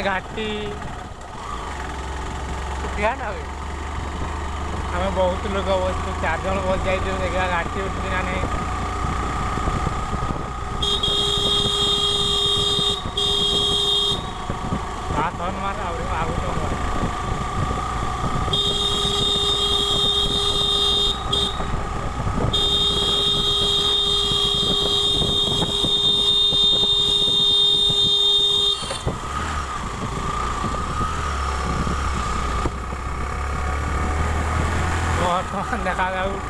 ને ઘાટી ધ્યાન આવે અમે બહુત લોકો વસ્તુ ચાર જણ બસ જાય છે એક ઘાટી ઉઠી અને આ થન માં આવડે આવું તો นะครับแล้ว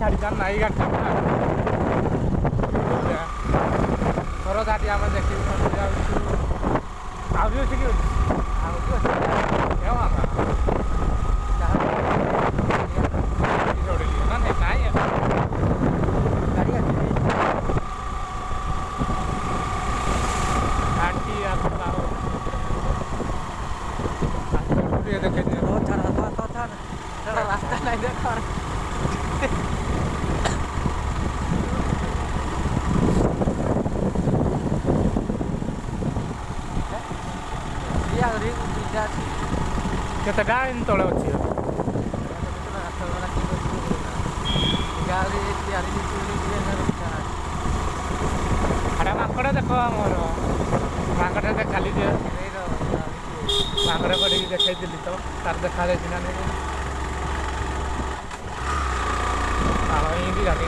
carikan naik kan କେତେ ଗାଁ ଏମିତି ତଳେ ଅଛି ଆରେ ମାଙ୍କଡ଼ ଦେଖ ଆମର ମାଙ୍କଡ଼ ଖାଲି ଯେ ମାଙ୍କଡ଼ କରିକି ଦେଖେଇଥିଲି ତ ତାର ଦେଖାଯାଇଛି ନା ନାହିଁ ପାଳ ହେଇକି ଗାଡ଼ି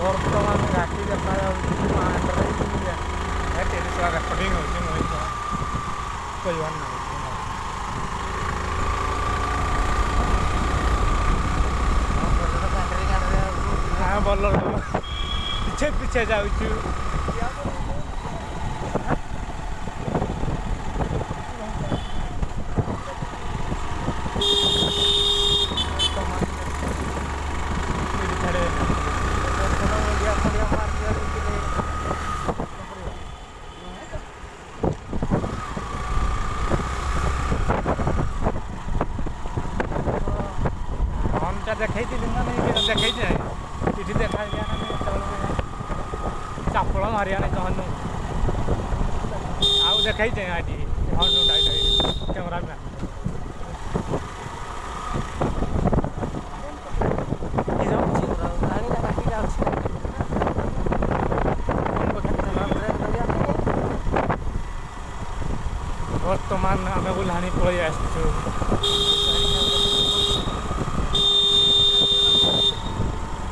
ବର୍ତ୍ତମାନ ରାତି ଦେଖାଯାଉଛି ରେକର୍ଡିଂ ହେଉଛି ମୁଁ କହିବାର ନାହିଁ ଭଲ ପିଛେ ପିଛେ ଯାଉଛୁ लेके जाए देखा चापल मारे चापड़ मारिया ना जहनु आउ देखा कैमरा मैन বর্তমান আমি উলহানি পড়ে আসছি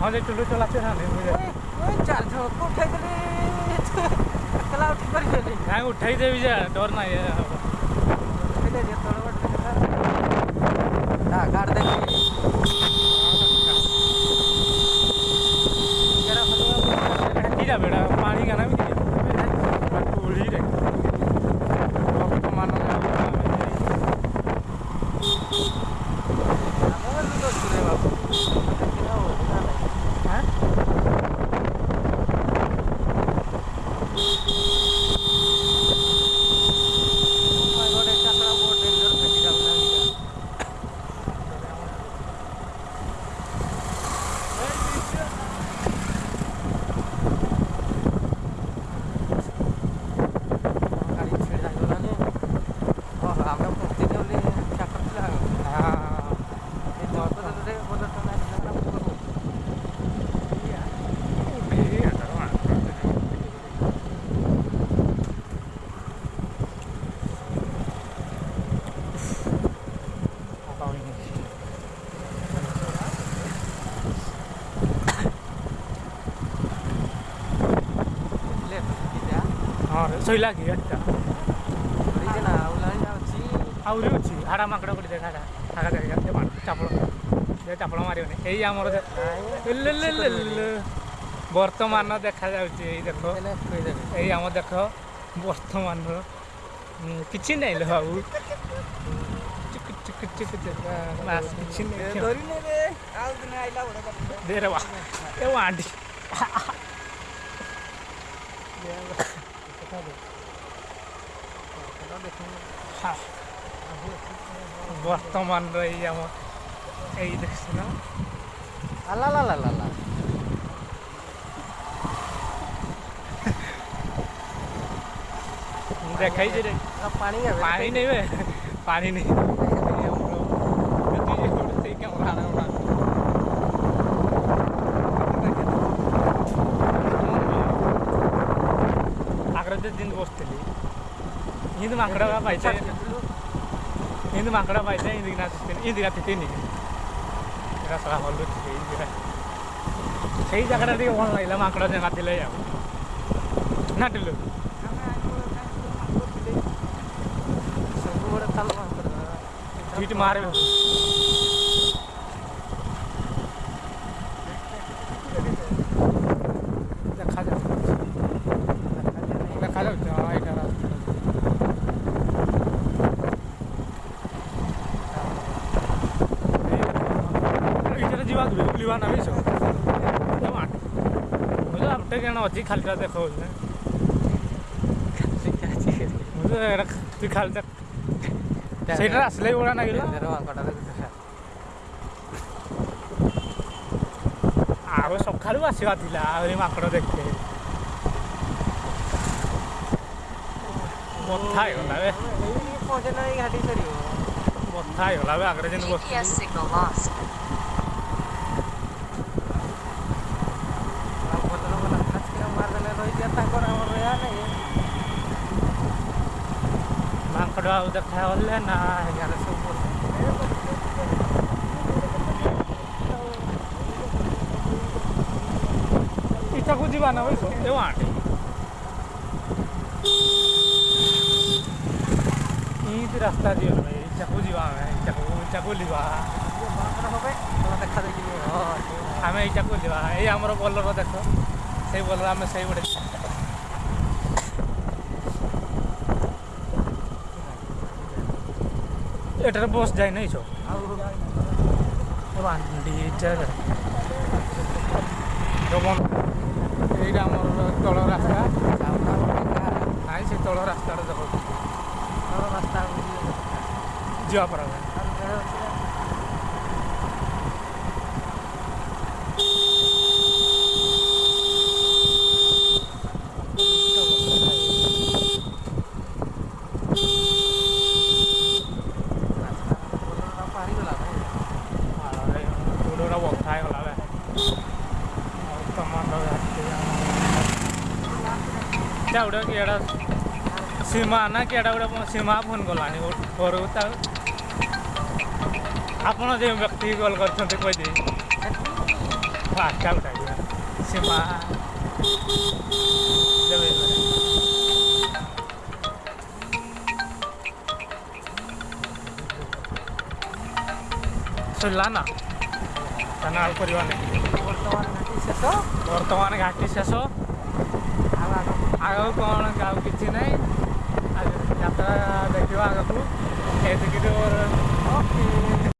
हाँ जी टुल्लू चलाते ना नहीं हाँ मुझे ओए चार ठो तो तो उठाई दे चला उठ पर उठाई दे विजय डर ना है ହଁ ଶୋଇଲା କି ଏଟା ଆହୁରି ଅଛି ହାଡ଼ା ମାଙ୍କଡ଼ ଗୋଟେ ଦେଖା ଥାକା ଜାଗା ଚାପଳ ସେ ଚାପଳ ମାରିବନି ଏଇ ଆମର ବର୍ତ୍ତମାନ ଦେଖାଯାଉଛି ଏଇ ଦେଖ ଏଇ ଆମ ଦେଖ ବର୍ତ୍ତମାନର କିଛି ନାହିଁ ଲୋ ଆଉ କିଛି ନାହିଁ ଆଣ୍ଟି বর্তমান এই আমার এই দেখছি না আল্লাহ আল্লাহ আল্লাহ দেখাই যে পানি পানি নেবে পানি নেই Ini mangkrak apa itu? Ini mangkrak apa itu? Ini napitin, ini dinapitin nih. Kita salah holut sih. সেই জায়গাটা থেকে ভালো লাগলাম মাংকড়া জায়গা দিলে যাবো না দিল হিট মারে দেখা যাবে দেখা যাবে কেন অজি খালিটা দেখো তুই খালিটা সেটা আসলেই ওরা না গেল ଆଉ ସକାଳୁ ଆସିବା ଥିଲା ଆହୁରି ମାଙ୍କଡ଼ ଦେଖେ ବଥା ହେଇଗଲା ବେ ବଥା ହେଇଗଲା ବେ ଆଗରେ ଯେମିତି ବସିଛି थोड़ा उधर ठहल ना यार सब ଇଚ୍ଛାକୁ ଯିବା ନା ବୁଝିଲୁ ଯେଉଁ ଆଣ୍ଟି ଇନ୍ତି ରାସ୍ତା ଯିବ ଭାଇ ଇଚ୍ଛାକୁ ଯିବା ଆମେ ଇଚ୍ଛାକୁ ଇଚ୍ଛାକୁ ଯିବା ଦେଖା ଦେଖି ଆମେ ଇଚ୍ଛାକୁ ଯିବା ଏଇ ଆମର ବୋଲର ଦେଖ ସେଇ ବୋଲର ଆମେ ସେଇ ଗୋଟେ এটার বস যায় না এইসব বান্ডি যেমন এইটা আমার তল রাস্তা নাই সেই তল রাস্তাটা দেখো তল রাস্তা যাওয়া পারা যায় ଏଇଟା ଗୋଟେ ଏଇଟା ସୀମା ନା କି ଏଇଟା ଗୋଟେ ସୀମା ଫୋନ୍ କଲାଣି ଘରୁ ତା ଆପଣ ଯେଉଁ ବ୍ୟକ୍ତି କଲ୍ କରିଛନ୍ତି କହିଦେବି ଆଠଟା ସୀମା ସରିଲା ନା ତା ନାଳ କରିବା ନାହିଁ ବର୍ତ୍ତମାନ ଘାଟି ଶେଷ ବର୍ତ୍ତମାନ ଘାଟି ଶେଷ ଆଗକୁ କ'ଣ ଆଉ କିଛି ନାହିଁ ଯାତ୍ରା ଦେଖିବା ଆଗକୁ ଏତିକି